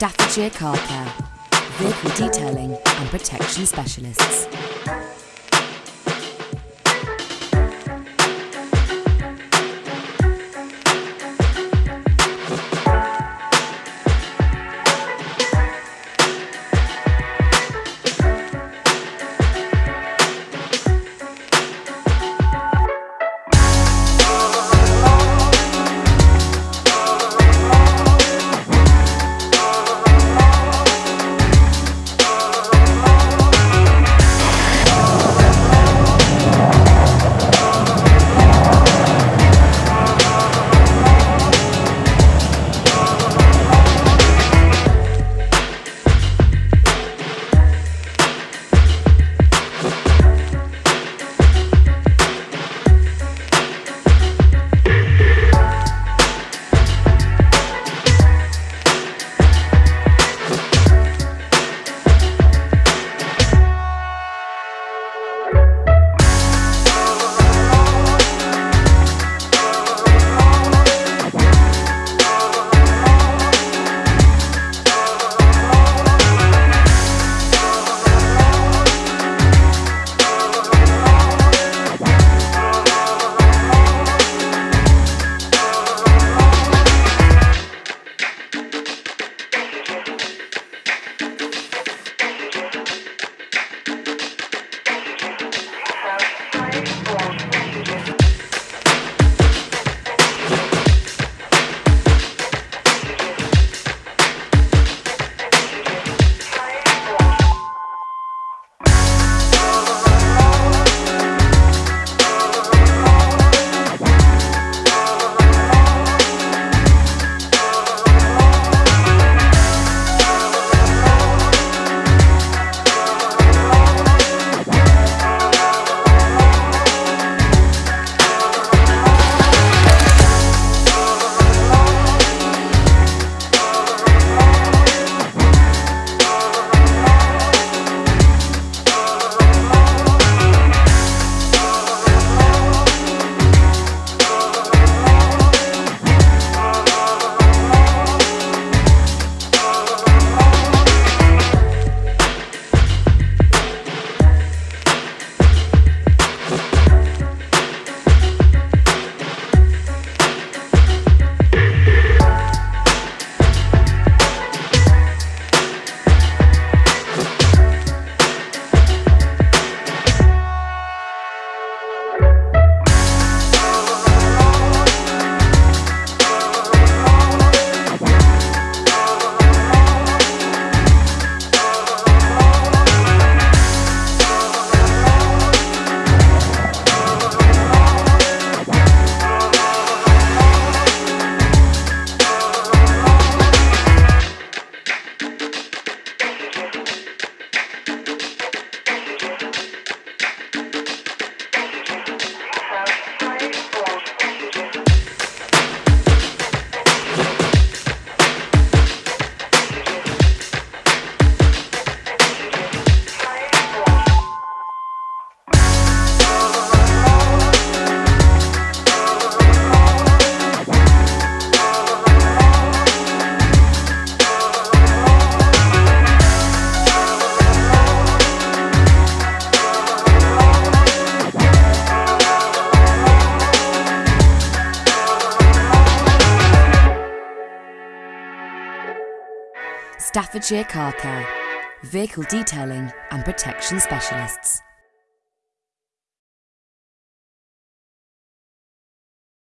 Staffordshire Car Care, vehicle detailing and protection specialists. Staffordshire Car Care, vehicle detailing and protection specialists.